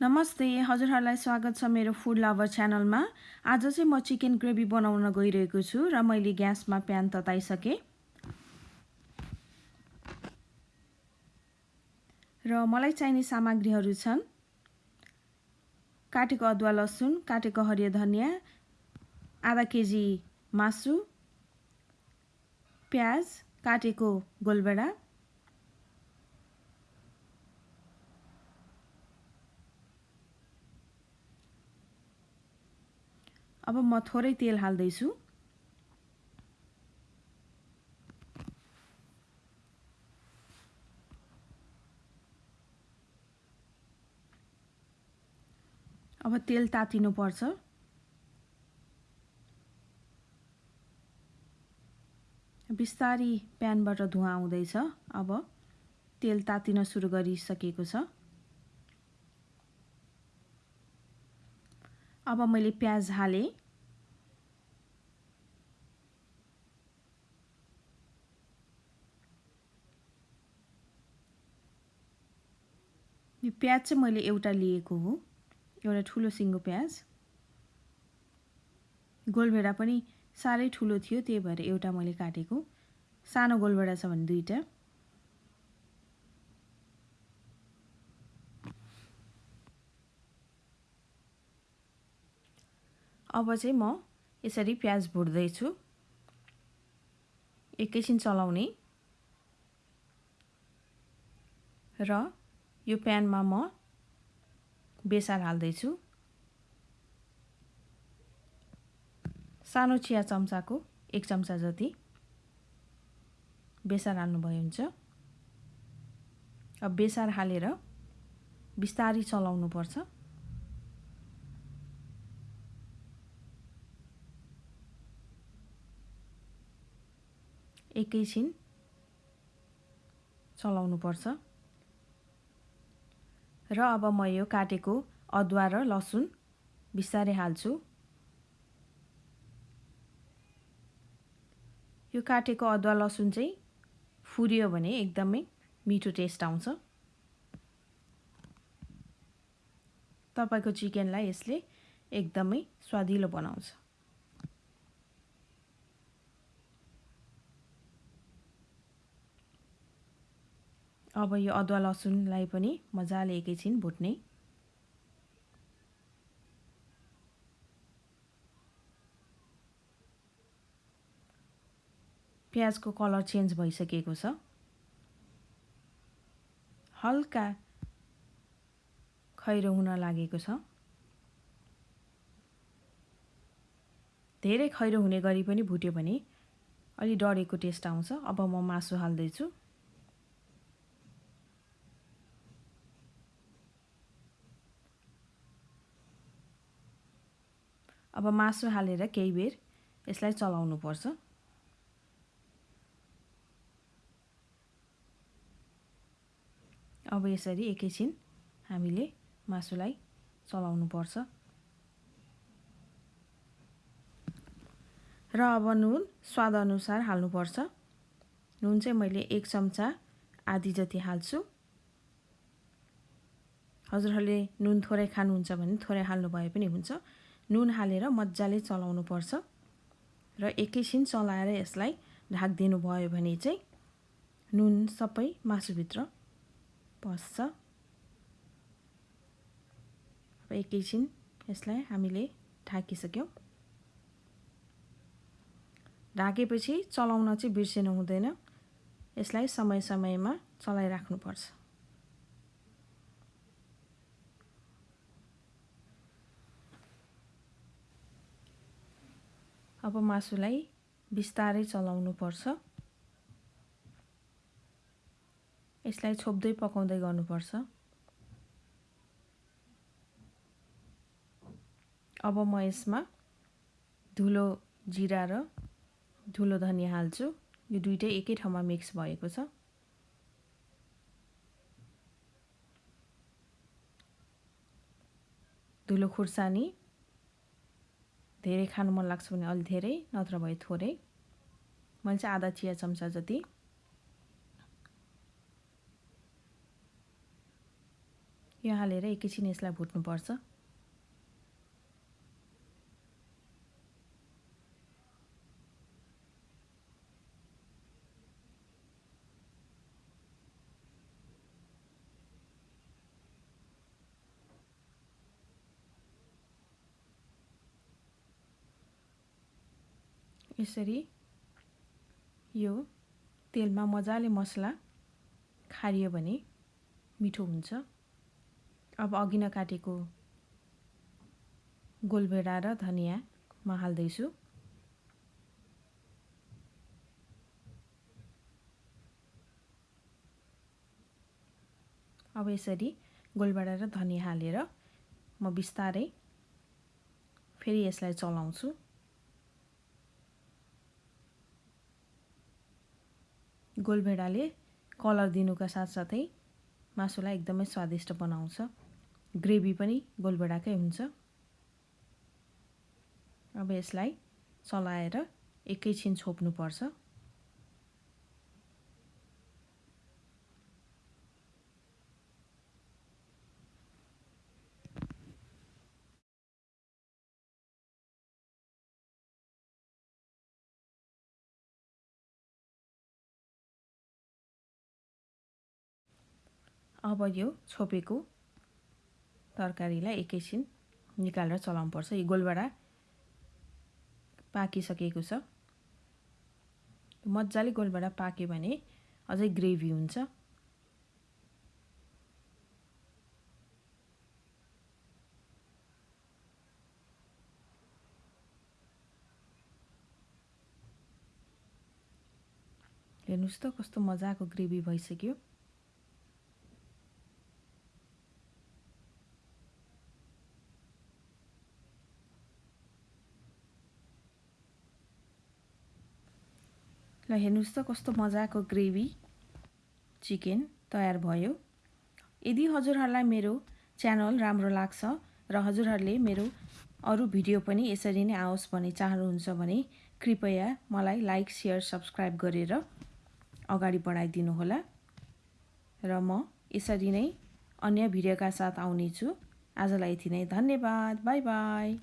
नमस्ते हजुरहरूलाई स्वागत छ मेरो फुड लभर च्यानलमा। आज चाहिँ म चिकन ग्रेभी बनाउन गइरहेको छु र मैले ग्यासमा प्यान तताइसकेँ। र मलाई चाहिने सामग्रीहरू छन्। काटेको अदुवा लसुन काटेको हरियो धनियाँ आधा केजी मासु प्याज काटेको गोलबेडा अब म थोरै तेल हाल्दैछु। अब तेल तातिनुपर्छ। बिस्तारी प्यानबाट धुवा आउँदैछ। अब तेल तातिन सुरु गरिसकेको छ। अब मैले प्याज हालेँ यो प्याज चाहिँ मैले एउटा लिएको हो एउटा ठुलो सिङ्गो प्याज। गोलभेडा पनि साह्रै ठुलो थियो त्यही भएर एउटा मैले काटेको। सानो गोलभेडा छ भने दुईवटा। अब चाहिँ म यसरी प्याज भुट्दैछु। एकैछिन चलाउने। र यो प्यानमा म बेसार हाल्दैछु। सानो चिया चम्चाको एक चम्चा जति बेसार हाल्नुभयो हुन्छ अब बेसार हालेर बिस्तारी चलाउनुपर्छ। एकैछिन चलाउनुपर्छ। र अब म यो काटेको अदुवा र लसुन बिस्तारै हाल्छु। यो काटेको अदुवा लसुन चाहिँ फुर्यो भने एकदमै मिठो टेस्ट आउँछ। तपाईँको चिकनलाई यसले एकदमै स्वादिलो बनाउँछ। अब यो अदुवा लसुनलाई पनि मजाले एकैछिन भुट्ने। प्याजको कलर चेन्ज भइसकेको छ। हल्का खैरो हुन लागेको छ। धेरै खैरो हुने गरी पनि भुट्यो भने अलि डढेको टेस्ट आउँछ। अब म मासु हाल्दैछु। अब मासु हालेर केही बेर यसलाई चलाउनुपर्छ। अब यसरी एकैछिन हामीले मासुलाई चलाउनुपर्छ। र अब नुन स्वादअनुसार हाल्नुपर्छ। नुन चाहिँ मैले एक चम्चा आधी जति हाल्छु। हजुरहरूले नुन थोरै खानुहुन्छ भने थोरै हाल्नु भए पनि हुन्छ। नुन हालेर मजाले चलाउनु पर्छ र एकैछिन चलाएर यसलाई ढाकिदिनु भयो भने चाहिँ नुन सबै मासुभित्र पस्छ। अब एकैछिन यसलाई हामीले ढाकिसक्यौँ। ढाकेपछि चलाउन चाहिँ बिर्सिनु हुँदैन। यसलाई समय समयमा चलाइराख्नुपर्छ। अब मासुलाई बिस्तारै चलाउनु पर्छ यसलाई छोप्दै पकाउँदै गर्नुपर्छ। अब म यसमा धुलो जिरा र धुलो धनियाँ हाल्छु। यो दुइटै एकै ठाउँमा मिक्स भएको छ। धुलो खुर्सानी धेरै खानु मन लाग्छ भने अलि धेरै नत्र भए थोरै। मैले चाहिँ आधा चिया चम्चा जति। यो हालेर एकैछिन यसलाई भुट्नुपर्छ। यसरी यो तेलमा मजाले मसला खारियो भने मिठो हुन्छ। अब अघि नकाटेको गोलभेडा र धनियाँ हाल्दैछु अब यसरी गोलभेडा र धनियाँ हालेर म बिस्तारै फेरि यसलाई चलाउँछु। गोलभेडाले कलर दिनुका साथसाथै मासुलाई एकदमै स्वादिष्ट बनाउँछ। ग्रेभी पनि गोलभेडाकै हुन्छ। अब यसलाई चलाएर एकैछिन छोप्नुपर्छ। अब यो छोपेको तरकारीलाई एकैछिन निकालेर चलाउनुपर्छ। यो गोलबाट पाकिसकेको छ। मजाले गोलबाट पाक्यो भने अझै ग्रेभी हुन्छ। हेर्नुहोस् त कस्तो मजाको ग्रेभी भइसक्यो। ल हेर्नुहोस् त कस्तो मजाको ग्रेभी चिकन तयार भयो। यदि हजुरहरूलाई मेरो च्यानल राम्रो लाग्छ र हजुरहरूले मेरो अरू भिडियो पनि यसरी नै आओस् भन्ने चाहनुहुन्छ भने कृपया मलाई लाइक सेयर सब्सक्राइब गरेर अगाडि बढाइदिनुहोला र म यसरी नै अन्य भिडियोका साथ आउनेछु। आजलाई यति नै धन्यवाद बाई बाई।